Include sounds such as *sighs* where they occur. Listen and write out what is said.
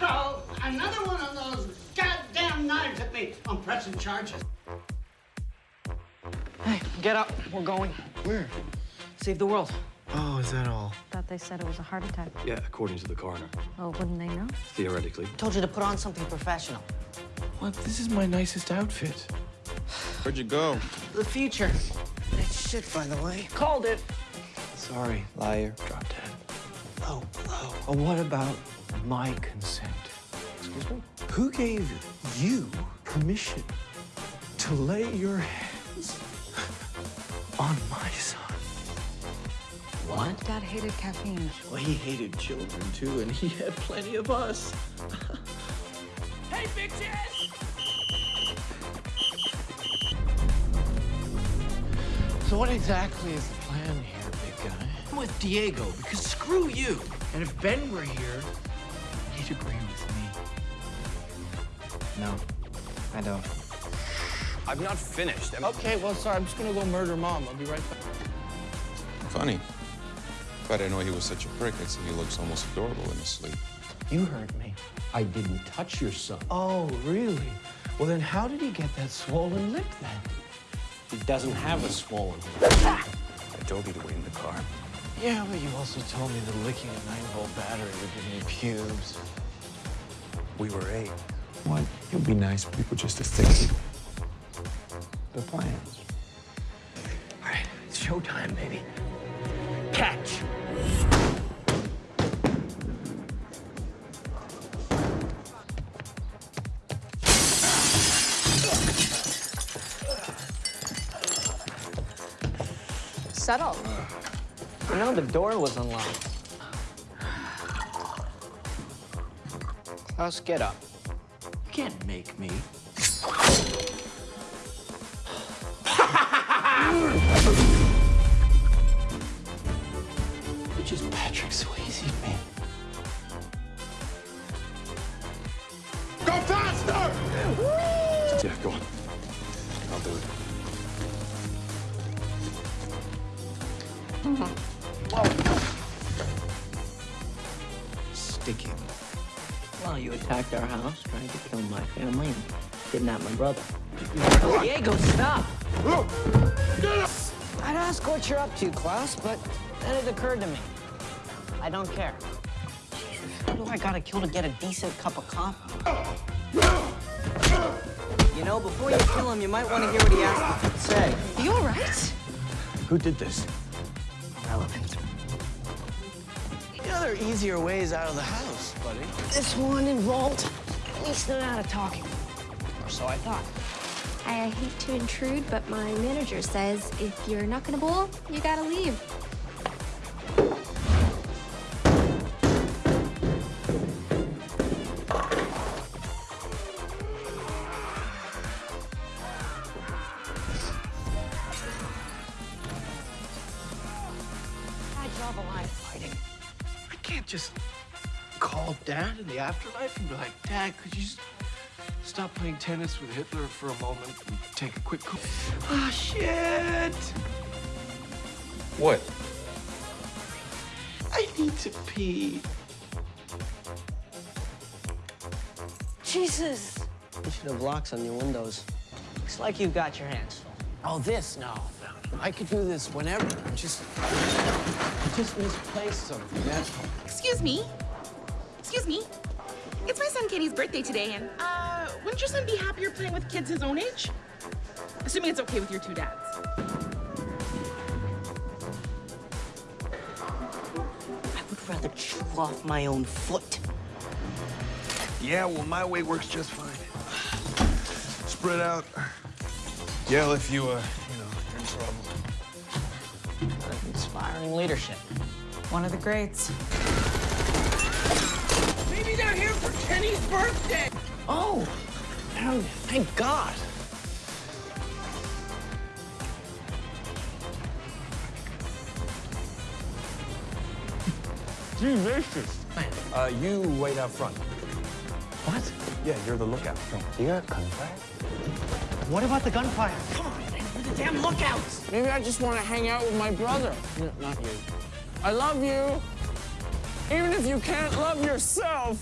Throw another one of those goddamn knives at me. I'm pressing charges. Hey, get up. We're going. Where? Save the world. Oh, is that all? Thought they said it was a heart attack. Yeah, according to the coroner. Oh, wouldn't they know? Theoretically. Told you to put on something professional. What? This is my nicest outfit. Where'd you go? The future. It's shit, by the way. Called it. Sorry, liar. Drop dead. Oh, hello. Oh, what about my consent? Excuse me? Who gave you permission to lay your hands on my son? What? Dad hated caffeine. Well, he hated children too, and he had plenty of us. *laughs* Hey, bitches! So what exactly is the plan here, big guy? I'm with Diego because screw you. And if Ben were here, he'd agree with me. No, I don't. I'm not finished. I'm- Okay, well, sorry. I'm just gonna go murder mom. I'll be right back. Funny. If I didn't know he was such a prick, I'd say he looks almost adorable in his sleep. You heard me. I didn't touch your son. Oh, really? Well, then how did he get that swollen lip then? He doesn't have a swollen. lip. *laughs* I told you to wait in the car. Yeah, but you also told me that licking a nine-volt battery would give me pubes. We were eight. What? It would be nice for people just to stick the plans. All right, it's showtime, baby. Catch! Settle. You know, the door was unlocked. Klaus, get up. You can't make me. You're just Patrick Swayze, man. Go faster! Yeah, go on. I'll do it. Mm-hmm. Sticking. Well, you attacked our house, trying to kill my family, and kidnap my brother. Diego, stop! I'd ask what you're up to, Klaus, but then it occurred to me. I don't care. Jesus, who do I gotta kill to get a decent cup of coffee? You know, before you kill him, you might want to hear what he has to say. Are You all right? Who did this? Relevant. You know, there are easier ways out of the house, buddy. This one involved at least an amount of talking. Or so I thought. I hate to intrude, but my manager says if you're not gonna bowl, you gotta leave. Just call Dad in the afterlife and be like, Dad, could you just stop playing tennis with Hitler for a moment and take a quick call? *sighs* Ah, shit! What? I need to pee. Jesus! You should have locks on your windows. Looks like you've got your hands full. Oh, this? No, no. I could do this whenever. I just, I just misplaced something, that's all. Excuse me. Excuse me. It's my son Kenny's birthday today, and uh, wouldn't your son be happier playing with kids his own age? Assuming it's okay with your two dads. I would rather chew off my own foot. Yeah, well, my way works just fine. Spread out. Yell if you, uh, you in trouble. Inspiring leadership. One of the greats. Maybe they're here for Kenny's birthday. Oh, oh, thank God. Uh, you wait out front. What? Yeah, you're the lookout. You got gunfire? What about the gunfire? Come on, we're the damn lookouts. Maybe I just want to hang out with my brother. No, not you. I love you. Even if you can't love yourself.